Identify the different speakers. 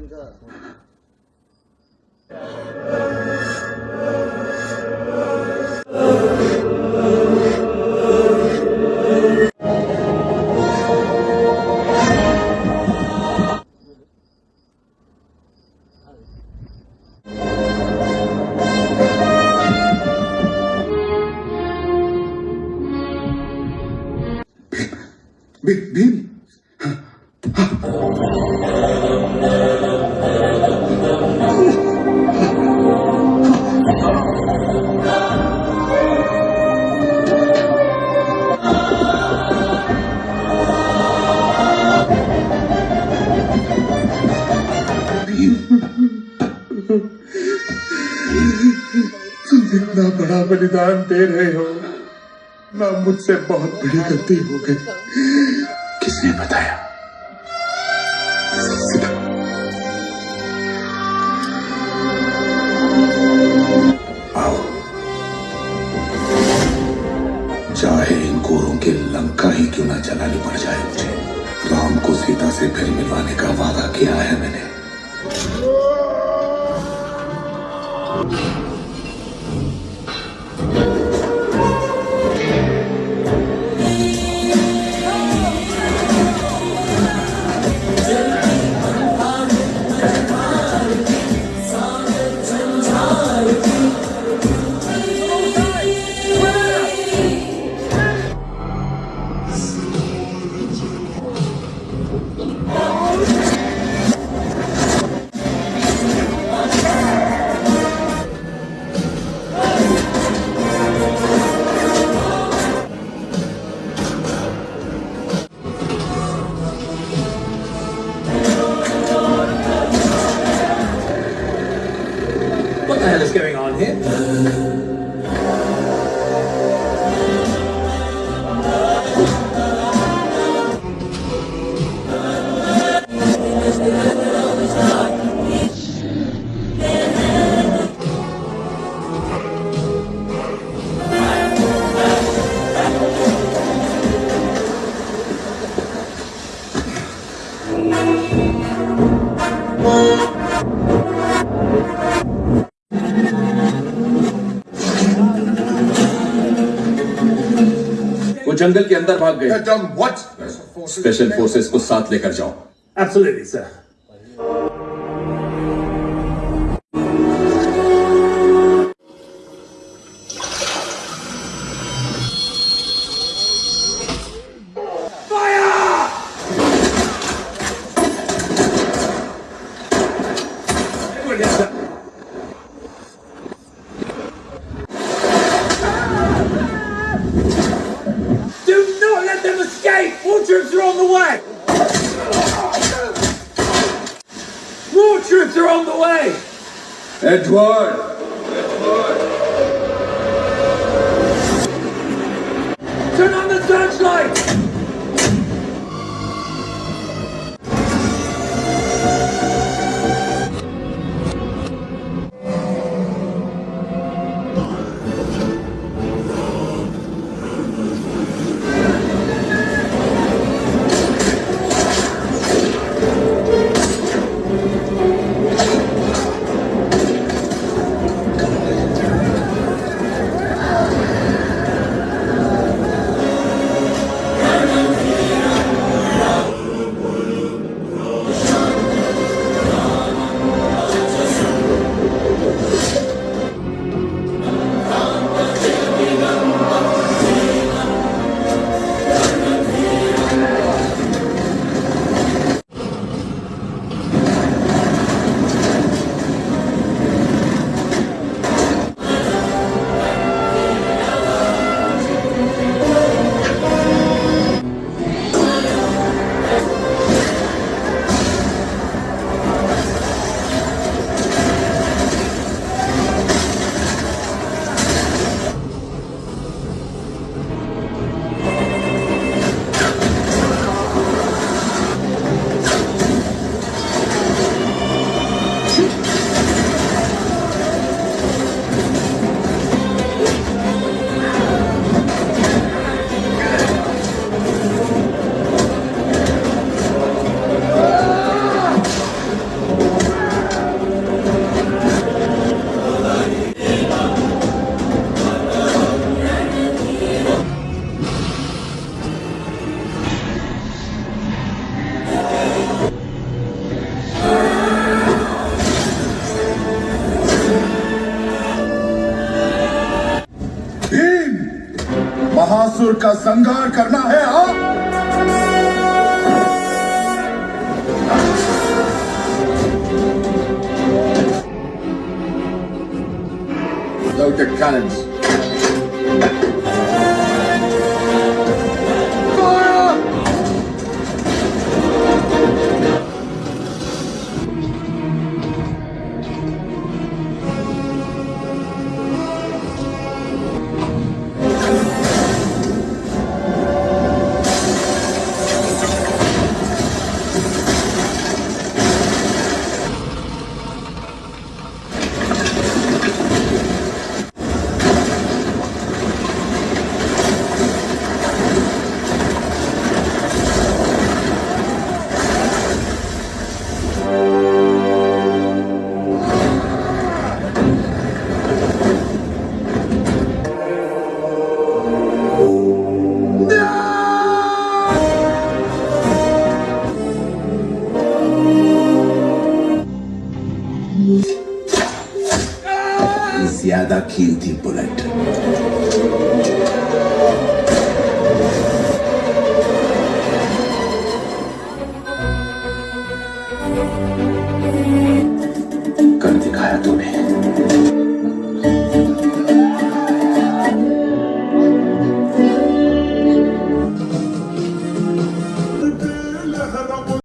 Speaker 1: 하든가 미, 미, 미. इतना बड़ा बलिदान दे रहे हो, ना मुझसे बहुत बड़ी गलती हो गई। किसने बताया? आओ। चाहे इन गोरों के लंका ही क्यों ना जलानी पड़ जाए मुझे। राम को सीता से फिर मिलवाने का वादा किया है मैंने।
Speaker 2: जंगल के अंदर भाग गए। स्पेशल फोर्सेस को साथ लेकर जाओ।
Speaker 3: Absolutely sir spirits are on the way. Edward.
Speaker 2: Edward.
Speaker 3: Turn on the searchlight.
Speaker 2: असुर का संघार करना है हाँ
Speaker 4: Loaded cannons.
Speaker 2: ज्यादा कीमती बुलेट